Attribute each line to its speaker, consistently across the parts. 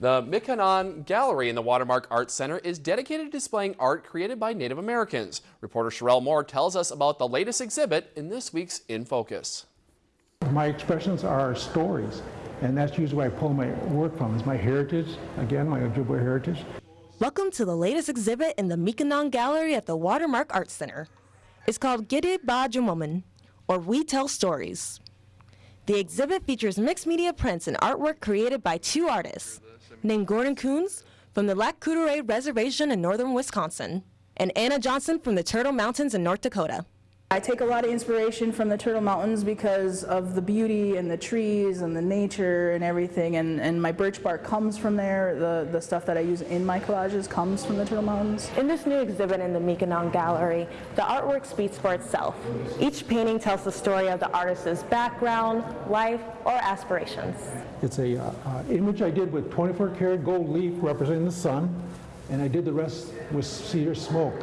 Speaker 1: The Miikanan Gallery in the Watermark Art Center is dedicated to displaying art created by Native Americans. Reporter Sherelle Moore tells us about the latest exhibit in this week's In Focus.
Speaker 2: My expressions are stories, and that's usually where I pull my work from, is my heritage, again, my Ojibwe heritage.
Speaker 3: Welcome to the latest exhibit in the Miikanan Gallery at the Watermark Art Center. It's called Gide Bajamoman, or We Tell Stories. The exhibit features mixed media prints and artwork created by two artists, named Gordon Coons from the Lac Oreille Reservation in northern Wisconsin, and Anna Johnson from the Turtle Mountains in North Dakota.
Speaker 4: I take a lot of inspiration from the Turtle Mountains because of the beauty and the trees and the nature and everything, and, and my birch bark comes from there. The, the stuff that I use in my collages comes from the Turtle Mountains.
Speaker 3: In this new exhibit in the Miikanan Gallery, the artwork speaks for itself. Each painting tells the story of the artist's background, life, or aspirations.
Speaker 2: It's a uh, uh, image I did with 24 karat gold leaf representing the sun, and I did the rest with cedar smoke.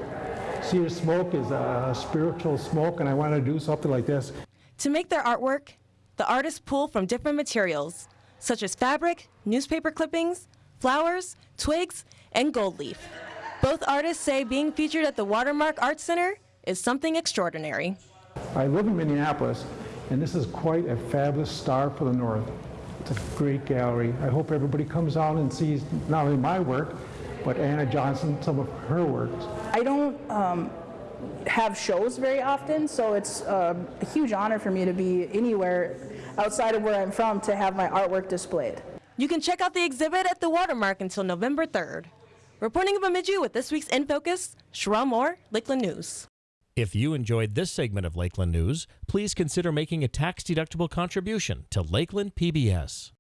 Speaker 2: Cedar smoke is a spiritual smoke, and I want to do something like this.
Speaker 3: To make their artwork, the artists pull from different materials, such as fabric, newspaper clippings, flowers, twigs, and gold leaf. Both artists say being featured at the Watermark Art Center is something extraordinary.
Speaker 2: I live in Minneapolis, and this is quite a fabulous star for the North. It's a great gallery. I hope everybody comes out and sees not only my work, but Anna Johnson, some of her works.
Speaker 4: I don't um, have shows very often, so it's uh, a huge honor for me to be anywhere outside of where I'm from to have my artwork displayed.
Speaker 3: You can check out the exhibit at the Watermark until November 3rd. Reporting in Bemidji with this week's In Focus, Sherelle Moore, Lakeland News.
Speaker 5: If you enjoyed this segment of Lakeland News, please consider making a tax-deductible contribution to Lakeland PBS.